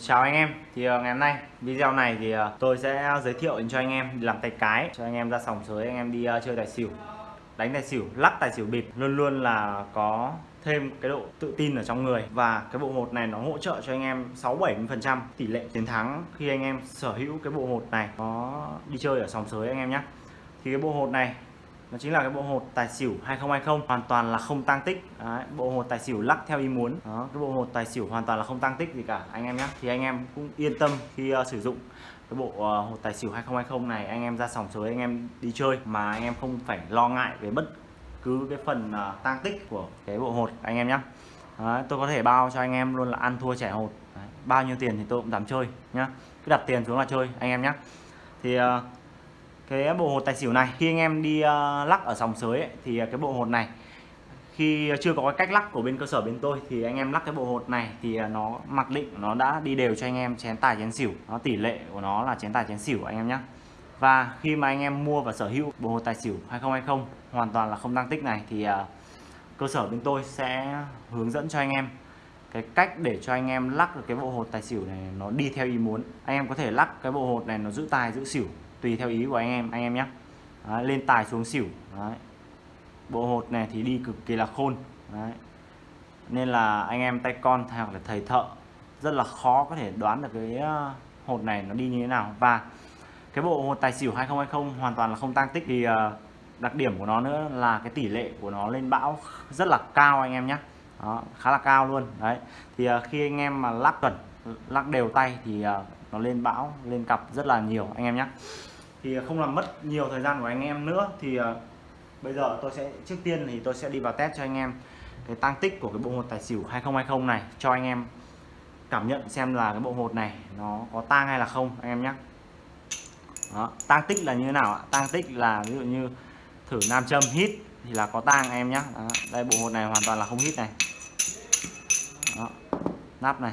Chào anh em. Thì ờ, ngày hôm nay, video này thì ờ, tôi sẽ giới thiệu cho anh em, làm tay cái, cho anh em ra sòng sới, anh em đi ờ, chơi tài xỉu. Đánh tài xỉu, lắc tài xỉu bịp, luôn luôn là có thêm cái độ tự tin ở trong người. Và cái bộ hột này nó hỗ trợ cho anh em 6 70 phần trăm tỷ lệ chiến thắng khi anh em sở hữu cái bộ hột này có đi chơi ở sòng sới anh em nhé thì cái bộ hột này nó chính là cái bộ hột tài xỉu 2020 hoàn toàn là không tăng tích. Đấy, bộ hột tài xỉu lắc theo ý muốn. Đó cái bộ hột tài xỉu hoàn toàn là không tăng tích gì cả. Anh em nhé thì anh em cũng yên tâm khi uh, sử dụng cái bộ uh, hột tài xỉu 2020 này anh em ra sòng sới anh em đi chơi. Mà anh em không phải lo ngại về bất cứ cái phần ờ, uh, tăng tích của cái bộ hột anh em nhé Đấy, tôi có thể bao cho anh em luôn là ăn thua trẻ hột. Đấy, bao nhiêu tiền thì tôi cũng dám chơi nhá. Cứ đặt tiền xuống là chơi anh em nhé thì uh, cái bộ hột tài xỉu này. Khi anh em đi uh, lắc ở sòng sới ấy, thì ờ, cái bộ hột này khi chưa có cái cách lắc của bên cơ sở bên tôi thì anh em lắc cái bộ hột này thì ờ, nó mặc định nó đã đi đều cho anh em chén tài chén xỉu. Nó tỷ lệ của nó là chén tài chén xỉu anh em nhé và khi mà anh em mua và sở hữu bộ hột tài xỉu 2020 hoàn toàn là không tăng tích này thì uh, cơ sở bên tôi sẽ hướng dẫn cho anh em cái cách để cho anh em lắc được cái bộ hột tài xỉu này nó đi theo ý muốn. Anh em có thể lắc cái bộ hột này nó giữ tài giữ xỉu tùy theo ý của anh em anh em nhé Đấy, lên tài xuống xỉu. Đấy. bộ hột này thì đi cực kỳ là khôn. Đấy. nên là anh em tay con hoặc là thầy thợ rất là khó có thể đoán được cái ờ, hột này nó đi như thế nào. Và cái bộ hột tài xỉu 2020 hoàn toàn là không tăng tích thì ờ, đặc điểm của nó nữa là cái tỷ lệ của nó lên bão rất là cao anh em nhé đó, khá là cao luôn. Đấy. Thì ờ, khi anh em mà lắc chuẩn lắc đều tay thì nó lên bão lên cặp rất là nhiều anh em nhé thì à, không làm mất nhiều thời gian của anh em nữa thì uh, bây giờ tôi sẽ trước tiên thì tôi sẽ đi vào test cho anh em cái tăng tích của cái bộ hột tài xỉu 2020 này cho anh em cảm nhận xem là cái bộ hột này nó có tang hay là không anh em nhé đó, tăng tích là như thế nào ạ? Tăng tích là ví dụ như thử nam châm hít thì là có tang anh em nhé đó, đây bộ hột này hoàn toàn là không hít này. Đó, nắp này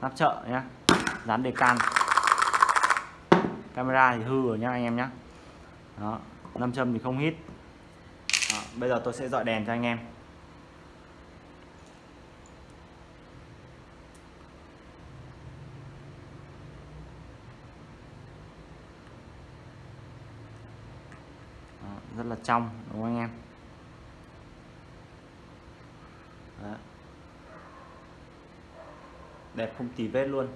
nắp chợ nhé dán đề can camera thì hư rồi nhá anh em nhé đó nam châm thì không hít. Đó, bây giờ tôi sẽ dọi đèn cho anh em. Đó, rất là trong đúng không anh em? Đó. đẹp không tì vết luôn.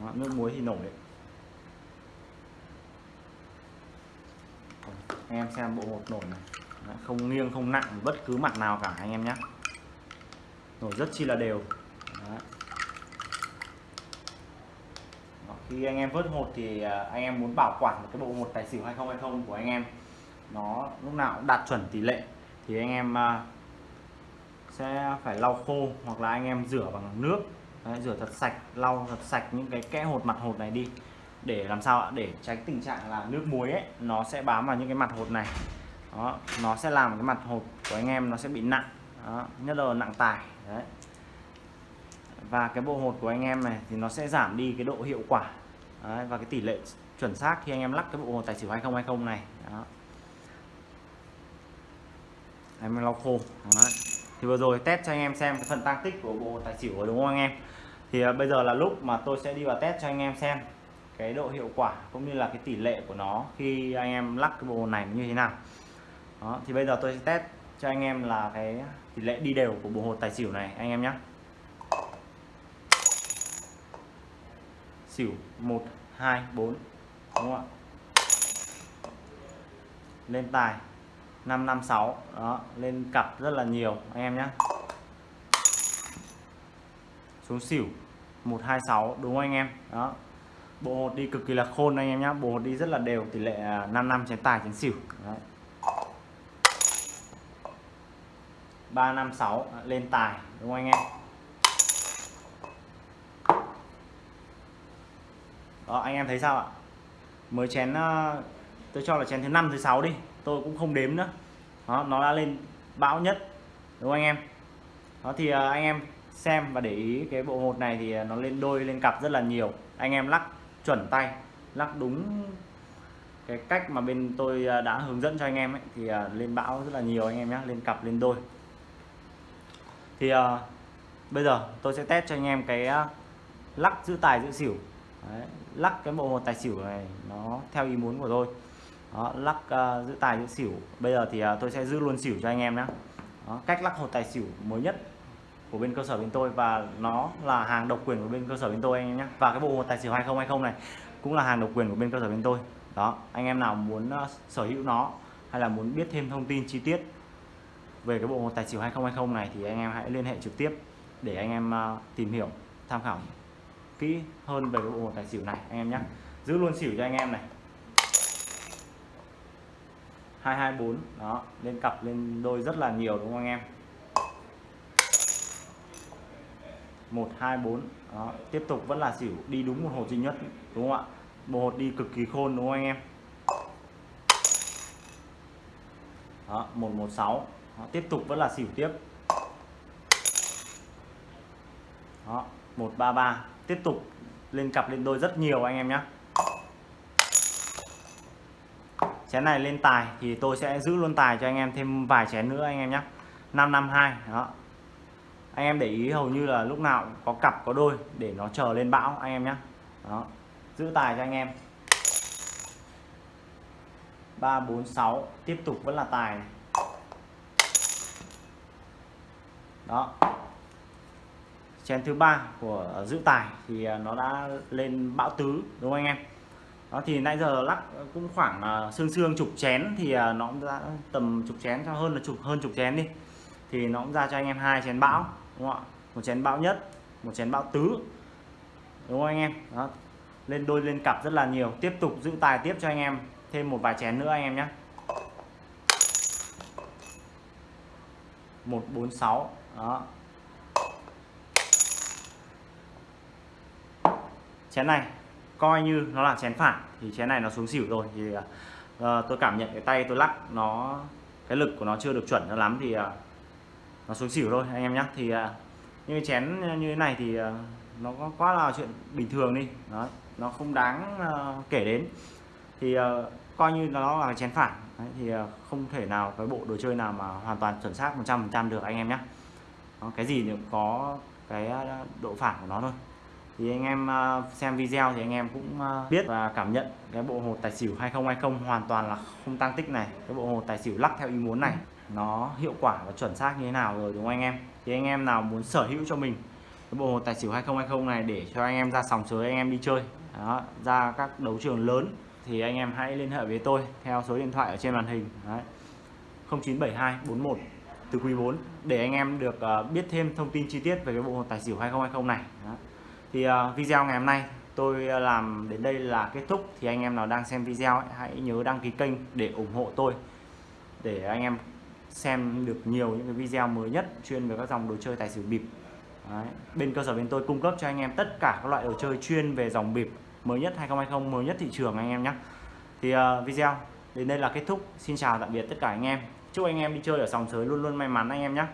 Đó, nước muối thì nổi đấy. Anh em xem bộ hột nổi này. Đấy, không nghiêng không nặng bất cứ mặt nào cả anh em nhé nổi rất chi là đều. Đấy. Đó, khi anh em vớt hột thì à, anh em muốn bảo quản cái bộ hột tài xỉu 2020 của anh em nó lúc nào cũng đạt chuẩn tỷ lệ. Thì anh em à, sẽ phải lau khô hoặc là anh em rửa bằng nước. Đấy, rửa thật sạch lau thật sạch những cái kẽ hột mặt hột này đi để làm sao ạ? Để tránh tình trạng là nước muối ấy nó sẽ bám vào những cái mặt hột này. Đó nó sẽ làm cái mặt hột của anh em nó sẽ bị nặng. Đó, nhất là nặng tải đấy. Và cái bộ hột của anh em này thì nó sẽ giảm đi cái độ hiệu quả. Đấy, và cái tỷ lệ chuẩn xác khi anh em lắc cái bộ hột tài xỉu 2020 này. Đó. Em lau khô. Đấy. thì vừa rồi test cho anh em xem cái phần tăng tích của bộ tài xỉu rồi đúng không anh em? Thì à, bây giờ là lúc mà tôi sẽ đi vào test cho anh em xem cái độ hiệu quả cũng như là cái tỷ lệ của nó khi anh em lắc cái bộ này như thế nào. Đó, thì bây giờ tôi sẽ test cho anh em là cái tỷ lệ đi đều của bộ hột tài xỉu này anh em nhé xỉu 1 2 4 đúng không ạ? Lên tài 556 đó lên cặp rất là nhiều anh em nhé xuống xỉu 126 đúng không anh em? Đó bộ hột đi cực kỳ là khôn anh em nhé bộ hột đi rất là đều, tỷ lệ 5 năm chén tài chén xỉu. Đấy. 356 à, lên tài, đúng không anh em? Đó, anh em thấy sao ạ? Mới chén à, tôi cho là chén thứ năm, thứ sáu đi. Tôi cũng không đếm nữa. Đó, nó đã lên bão nhất, đúng không anh em? Đó thì anh em xem và để ý cái bộ hột này thì nó lên đôi, lên cặp rất là nhiều. Anh em lắc chuẩn tay lắc đúng cái cách mà bên tôi à, đã hướng dẫn cho anh em ấy, thì à, lên bão rất là nhiều anh em nhé lên cặp lên đôi. Thì uh, bây giờ tôi sẽ test cho anh em cái lắc giữ tài giữ xỉu. Đấy, lắc cái bộ hột tài xỉu này nó theo ý muốn của tôi. Đó, lắc uh, giữ tài giữ xỉu. Bây giờ thì uh, tôi sẽ giữ luôn xỉu cho anh em nhé đó, cách lắc hột tài xỉu mới nhất của bên cơ sở bên tôi và nó là hàng độc quyền của bên cơ sở bên tôi anh em nhé. Và cái bộ một tài xỉu 2020 này cũng là hàng độc quyền của bên cơ sở bên tôi. Đó, anh em nào muốn ờ, sở hữu nó hay là muốn biết thêm thông tin chi tiết về cái bộ một tài xỉu 2020 này thì anh em hãy liên hệ trực tiếp để anh em ờ, tìm hiểu, tham khảo kỹ hơn về cái bộ một tài xỉu này anh em nhé. Giữ luôn xỉu cho anh em này. 224 đó, lên cặp, lên đôi rất là nhiều đúng không anh em? 124 đó tiếp tục vẫn là xỉu đi đúng một hột duy nhất đúng không ạ? Bộ hột đi cực kỳ khôn đúng không anh em? Đó 116 đó, tiếp tục vẫn là xỉu tiếp. Đó 133 tiếp tục lên cặp lên đôi rất nhiều anh em nhé chén này lên tài thì tôi sẽ giữ luôn tài cho anh em thêm vài chén nữa anh em nhé 552 đó anh em để ý hầu như là lúc nào có cặp, có đôi để nó chờ lên bão, anh em nhé đó, giữ tài cho anh em. 346 tiếp tục vẫn là tài này. đó. Chén thứ ba của giữ tài thì à, nó đã lên bão tứ, đúng không anh em? Đó, thì nãy giờ lắc cũng khoảng à, xương xương chục chén thì à, nó cũng ra tầm chục chén cho, hơn là chục, hơn chục chén đi. Thì nó cũng ra cho anh em hai chén bão đúng không ạ? Một chén bão nhất một chén bão tứ. Đúng không anh em? Đó. Lên đôi lên cặp rất là nhiều. Tiếp tục giữ tài tiếp cho anh em. Thêm một vài chén nữa anh em nhé. 146 đó. Chén này coi như nó là chén phản thì chén này nó xuống xỉu rồi. Thì uh, tôi cảm nhận cái tay tôi lắc nó cái lực của nó chưa được chuẩn cho lắm thì uh, nó xuống xỉu thôi anh em nhé thì à, uh, như chén như thế này thì à, nó có quá là chuyện bình thường đi. Đó nó không đáng à, kể đến. Thì coi như nó là chén phản. Đấy, thì không thể nào cái bộ đồ chơi nào mà hoàn toàn chuẩn xác 100% được anh em nhé cái gì cũng có cái độ phản của nó thôi thì anh em ờ, xem video thì anh em cũng ờ, biết và cảm nhận cái bộ hột tài xỉu 2020 hoàn toàn là không tăng tích này cái bộ hột tài xỉu lắc theo ý muốn này nó hiệu quả và chuẩn xác như thế nào rồi đúng không anh em thì anh em nào muốn sở hữu cho mình cái bộ hột tài xỉu 2020 này để cho anh em ra sòng sới anh em đi chơi đó, ra các đấu trường lớn thì anh em hãy liên hệ với tôi theo số điện thoại ở trên màn hình Đấy. 0972 41 từ quý 4 để anh em được ờ, biết thêm thông tin chi tiết về cái bộ hột tài xỉu 2020 này Đó thì uh, video ngày hôm nay tôi ờ, làm đến đây là kết thúc. Thì anh em nào đang xem video ấy, hãy nhớ đăng ký kênh để ủng hộ tôi để anh em xem được nhiều những cái video mới nhất chuyên về các dòng đồ chơi tài xỉu bịp. Đấy. bên cơ sở bên tôi cung cấp cho anh em tất cả các loại đồ chơi chuyên về dòng bịp mới nhất 2020 mới nhất thị trường anh em nhé. Thì uh, video đến đây là kết thúc. Xin chào tạm biệt tất cả anh em. Chúc anh em đi chơi ở sòng sới luôn luôn may mắn anh em nhé.